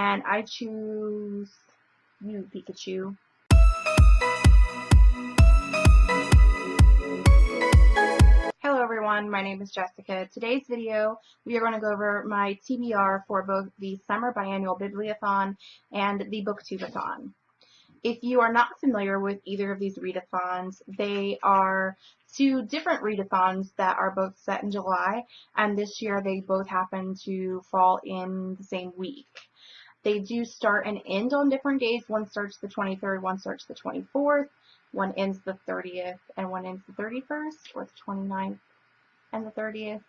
and I choose you, Pikachu. Hello everyone, my name is Jessica. Today's video, we are going to go over my TBR for both the Summer Biannual Bibliothon and the Booktubeathon. If you are not familiar with either of these readathons, they are two different readathons that are both set in July, and this year they both happen to fall in the same week. They do start and end on different days. One starts the 23rd, one starts the 24th, one ends the 30th, and one ends the 31st, or the 29th and the 30th.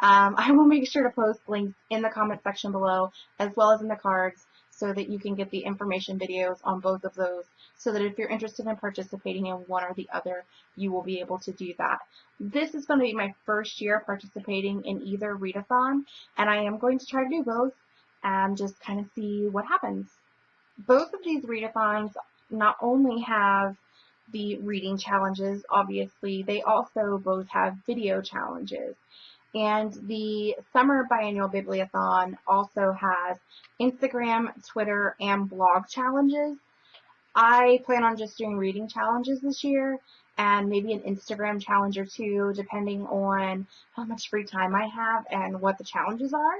Um, I will make sure to post links in the comment section below, as well as in the cards, so that you can get the information videos on both of those so that if you're interested in participating in one or the other, you will be able to do that. This is going to be my first year participating in either readathon, and I am going to try to do both and just kind of see what happens. Both of these readathons not only have the reading challenges, obviously, they also both have video challenges. And the Summer Biannual Bibliothon also has Instagram, Twitter, and blog challenges. I plan on just doing reading challenges this year and maybe an Instagram challenge or two depending on how much free time I have and what the challenges are.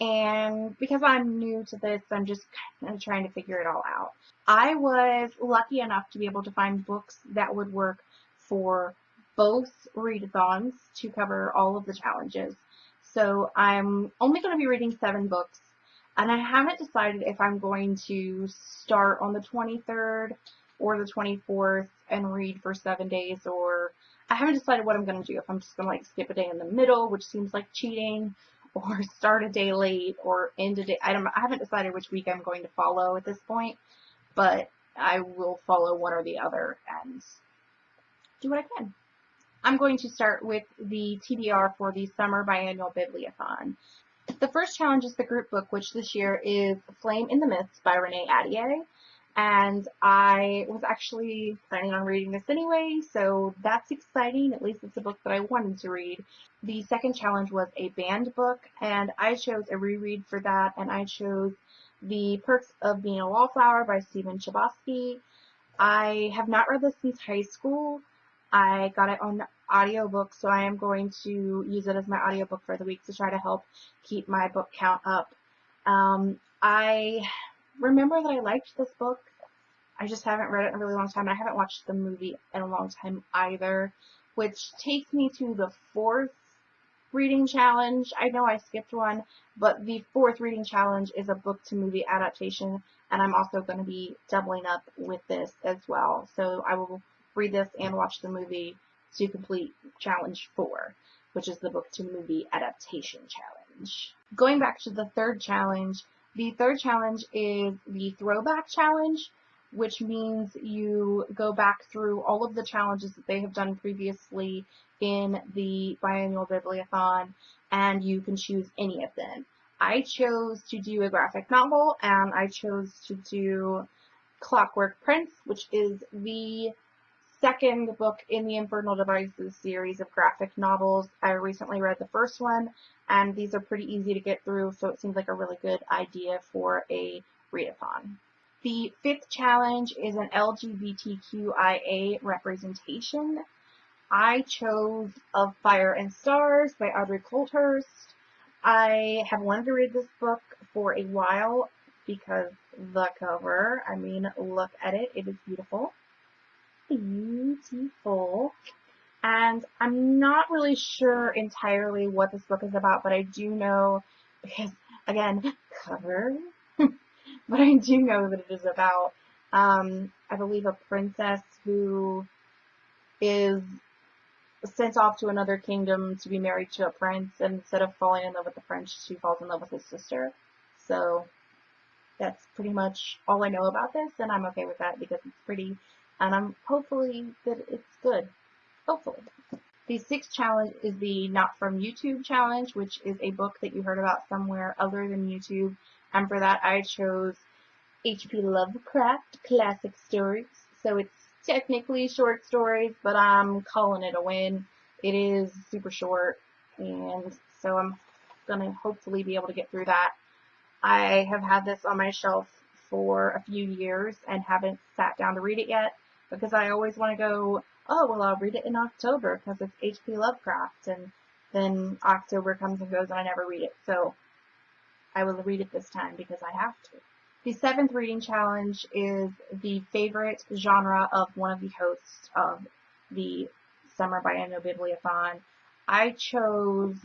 And because I'm new to this, I'm just kind of trying to figure it all out. I was lucky enough to be able to find books that would work for both readathons to cover all of the challenges. So I'm only going to be reading seven books, and I haven't decided if I'm going to start on the 23rd or the 24th and read for seven days, or I haven't decided what I'm going to do. If I'm just going to like skip a day in the middle, which seems like cheating, or start a day late, or end a day. I don't. I haven't decided which week I'm going to follow at this point, but I will follow one or the other and do what I can. I'm going to start with the TBR for the Summer Biannual Bibliothon. The first challenge is the group book, which this year is Flame in the Mist by Renee Ahdieh. And I was actually planning on reading this anyway, so that's exciting. At least it's a book that I wanted to read. The second challenge was a banned book, and I chose a reread for that, and I chose The Perks of Being a Wallflower by Stephen Chbosky. I have not read this since high school. I got it on audiobook, so I am going to use it as my audiobook for the week to try to help keep my book count up. Um, I remember that I liked this book. I just haven't read it in a really long time. I haven't watched the movie in a long time either, which takes me to the fourth reading challenge. I know I skipped one, but the fourth reading challenge is a book to movie adaptation, and I'm also going to be doubling up with this as well. So I will read this and watch the movie to complete challenge four, which is the book to movie adaptation challenge. Going back to the third challenge, the third challenge is the throwback challenge, which means you go back through all of the challenges that they have done previously in the biannual bibliothon and you can choose any of them. I chose to do a graphic novel and I chose to do Clockwork Prince, which is the second book in the Infernal Devices series of graphic novels. I recently read the first one, and these are pretty easy to get through, so it seems like a really good idea for a readathon. The fifth challenge is an LGBTQIA representation. I chose Of Fire and Stars by Audrey Coulthurst. I have wanted to read this book for a while because the cover, I mean, look at it, it is beautiful beautiful. And I'm not really sure entirely what this book is about, but I do know, because, again, cover, but I do know that it is about, um, I believe, a princess who is sent off to another kingdom to be married to a prince, and instead of falling in love with the prince, she falls in love with his sister. So that's pretty much all I know about this, and I'm okay with that because it's pretty and I'm hopefully that it's good. Hopefully. The sixth challenge is the Not From YouTube challenge, which is a book that you heard about somewhere other than YouTube. And for that, I chose H.P. Lovecraft Classic Stories. So it's technically short stories, but I'm calling it a win. It is super short, and so I'm going to hopefully be able to get through that. I have had this on my shelf for a few years and haven't sat down to read it yet because I always want to go, oh, well, I'll read it in October because it's H.P. Lovecraft. And then October comes and goes and I never read it. So I will read it this time because I have to. The seventh reading challenge is the favorite genre of one of the hosts of the Summer Biennial Bibliothon. I chose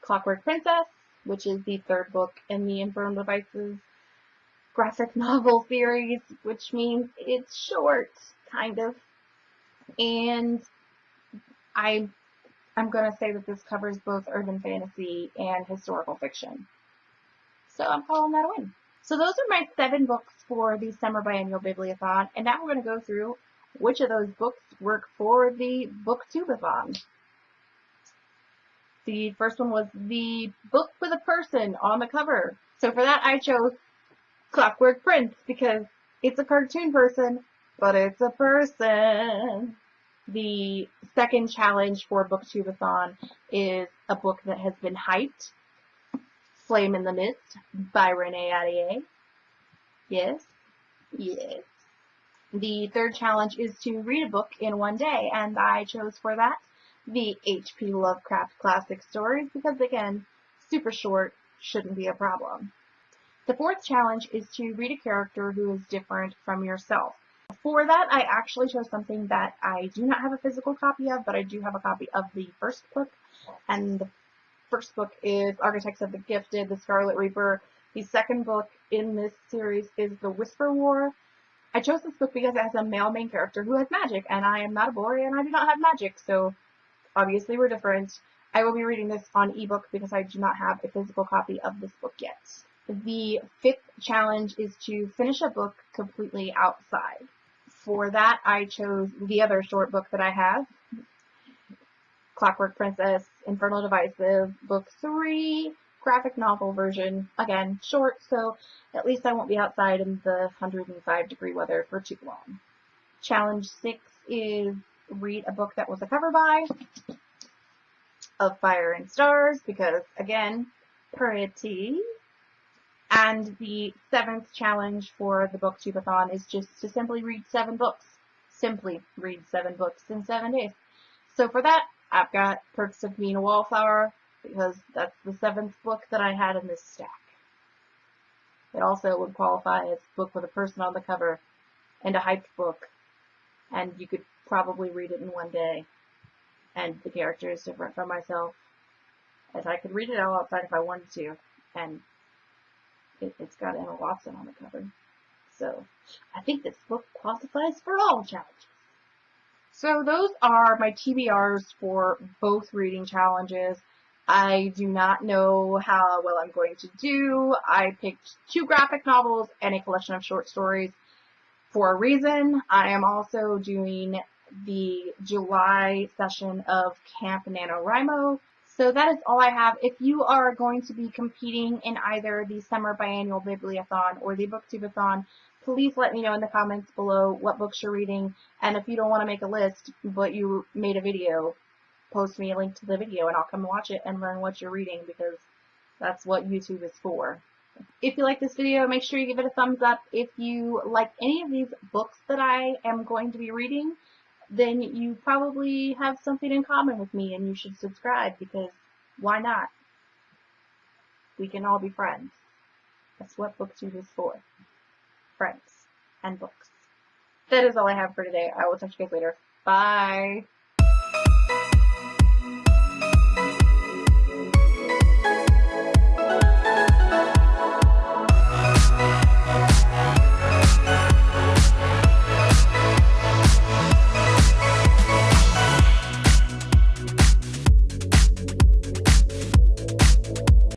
Clockwork Princess, which is the third book in the Infernal Devices graphic novel series, which means it's short, kind of. And I, I'm going to say that this covers both urban fantasy and historical fiction. So I'm calling that a win. So those are my seven books for the Summer Biennial Bibliothon, and now we're going to go through which of those books work for the Booktubeathon. The first one was the book with a person on the cover. So for that I chose Clockwork Prince because it's a cartoon person, but it's a person. The second challenge for Booktubeathon is a book that has been hyped. Flame in the Mist by Renee Ahdieh. Yes, yes. The third challenge is to read a book in one day, and I chose for that the H.P. Lovecraft classic stories because, again, super short shouldn't be a problem. The fourth challenge is to read a character who is different from yourself. For that, I actually chose something that I do not have a physical copy of, but I do have a copy of the first book. And the first book is Architects of the Gifted, The Scarlet Reaper. The second book in this series is The Whisper War. I chose this book because it has a male main character who has magic, and I am not a boy and I do not have magic, so obviously we're different. I will be reading this on ebook because I do not have a physical copy of this book yet. The fifth challenge is to finish a book completely outside. For that, I chose the other short book that I have, Clockwork Princess, Infernal Devices, Book 3, graphic novel version. Again, short, so at least I won't be outside in the 105 degree weather for too long. Challenge 6 is read a book that was a cover buy of Fire and Stars, because, again, pretty. And the seventh challenge for the Booktubeathon is just to simply read seven books. Simply read seven books in seven days. So for that, I've got Perks of Being a Wallflower, because that's the seventh book that I had in this stack. It also would qualify as a book with a person on the cover and a hyped book. And you could probably read it in one day. And the character is different from myself. As I could read it all outside if I wanted to. And it, has got Emma Watson on the cover. So I think this book qualifies for all challenges. So those are my TBRs for both reading challenges. I do not know how well I'm going to do. I picked two graphic novels and a collection of short stories for a reason. I am also doing the July session of Camp NaNoWriMo, so that is all I have. If you are going to be competing in either the Summer Biannual Bibliothon or the Booktubeathon, please let me know in the comments below what books you're reading. And if you don't want to make a list, but you made a video, post me a link to the video and I'll come watch it and learn what you're reading because that's what YouTube is for. If you like this video, make sure you give it a thumbs up. If you like any of these books that I am going to be reading, then you probably have something in common with me and you should subscribe because why not? We can all be friends. That's what books BookTube is for. Friends and books. That is all I have for today. I will talk to you guys later. Bye.